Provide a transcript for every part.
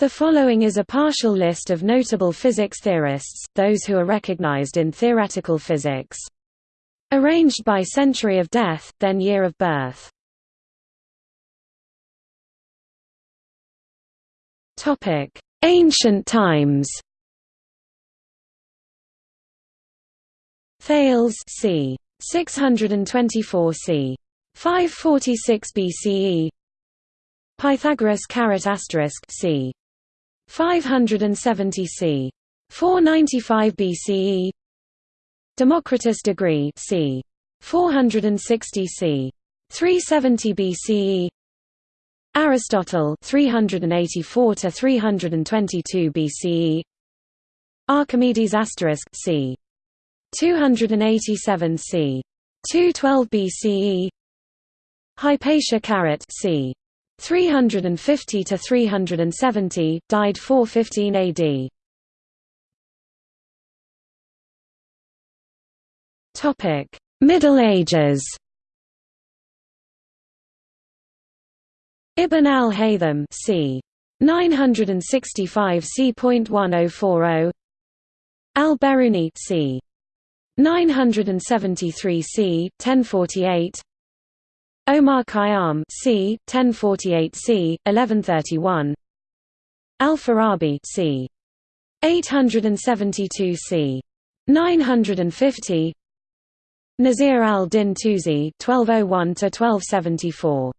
The following is a partial list of notable physics theorists, those who are recognized in theoretical physics. Arranged by century of death, then year of birth. Ancient times. Thales c. 624 c. 546 BCE. Pythagoras caret asterisk c. 570 c. 495 BCE Democritus degree c. 460 c. 370 BCE Aristotle 384 to 322 BCE Archimedes asterisk c. 287 c. 212 BCE Hypatia caret c. 350 to 370, died 415 AD. Topic: Middle Ages. Ibn al-Haytham, c. 965 c.1040. Al-Biruni, c. 973 c. 1048. Omar Khayyam c. 1048 c. 1131 Al-Farabi c. 872 c. 950 Nasir al-Din Tusi 1201 to 1274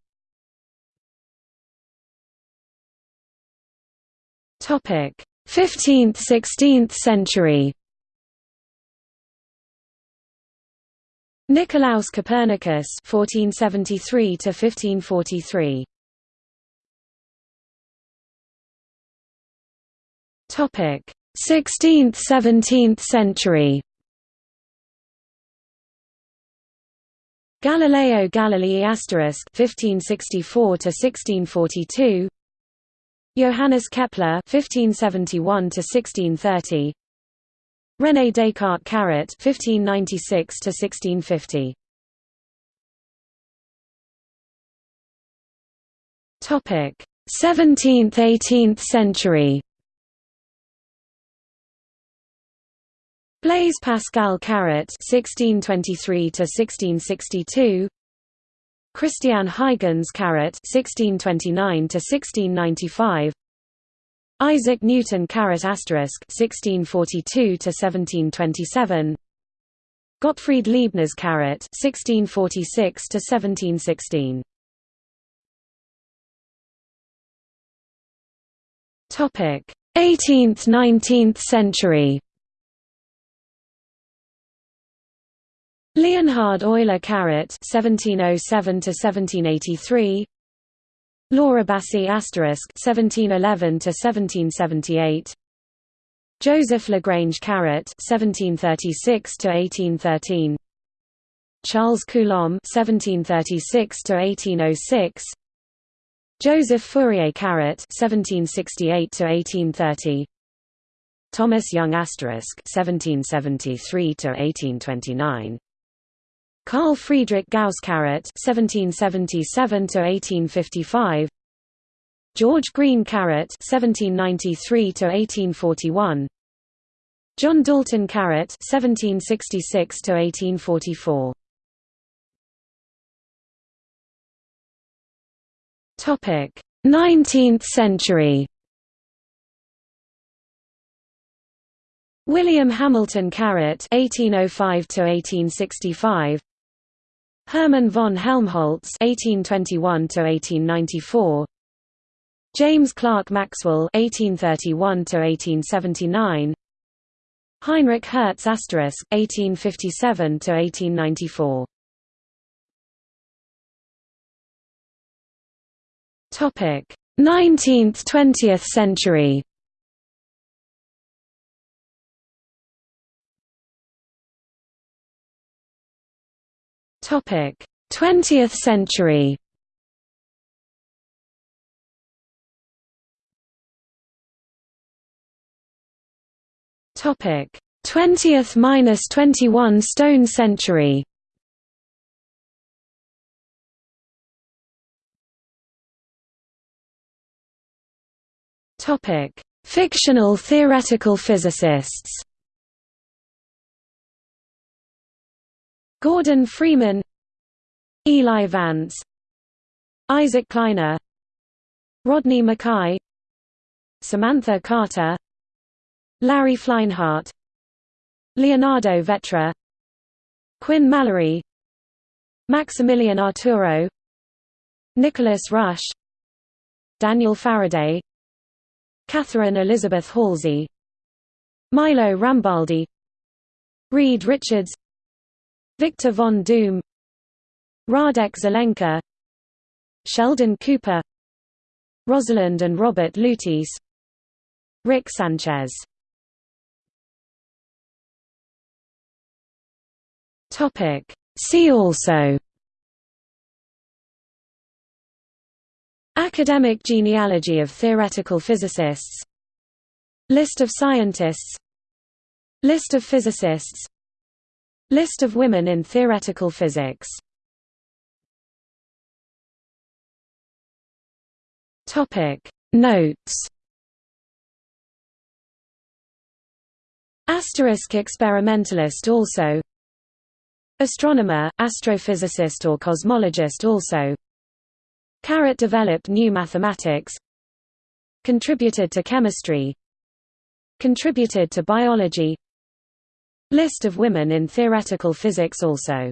Topic 15th 16th century Nicolaus Copernicus (1473–1543). Topic 16th 17th century. Galileo Galilei asterisk 1564 to 1642 Johannes Kepler 1571 to 1630 René Descartes Caret 1596 to 1650 Topic. 17th 18th century. Blaise Pascal Caret 1623 to 1662 Christian Huygens Caret 1629 to 1695 Isaac Newton caret asterisk 1642 to 1727 Gottfried Leibniz caret 1646 to 1716 Topic 18th 19th century. Leonhard Euler caret 1707 to 1783 Laura Bassi asterisk 1711 to 1778 Joseph Lagrange Caret 1736 to 1813 Charles Coulomb 1736 to 1806 Joseph Fourier Caret 1768 to 1830 Thomas Young asterisk 1773 to 1829 Carl Friedrich Gauss Caret 1777 to 1855 George Green Caret 1793 to 1841 John Dalton Caret 1766 to 1844 Topic 19th century. William Hamilton Caret 1805 to 1865 Hermann von Helmholtz (1821–1894), James Clerk Maxwell (1831–1879), Heinrich Hertz asterisk (1857–1894). Topic: 19th–20th century. 20th century. Topic: 20th minus 21 stone century. Topic: Fictional theoretical physicists. Gordon Freeman, Eli Vance, Isaac Kleiner, Rodney McKay, Samantha Carter, Larry Fleinhardt, Leonardo Vetra, Quinn Mallory, Maximilian Arturo, Nicholas Rush, Daniel Faraday, Catherine Elizabeth Halsey Milo Rambaldi Reed Richards Victor von Doom Radek Zelenka Sheldon Cooper Rosalind and Robert Lutece Rick Sanchez. See also. Academic genealogy of theoretical physicists. List of scientists. List of physicists List of women in theoretical physics. Topic. Notes. Asterisk experimentalist also. Astronomer, astrophysicist or cosmologist also. Caret developed new mathematics. Contributed to chemistry. Contributed to biology List of women in theoretical physics also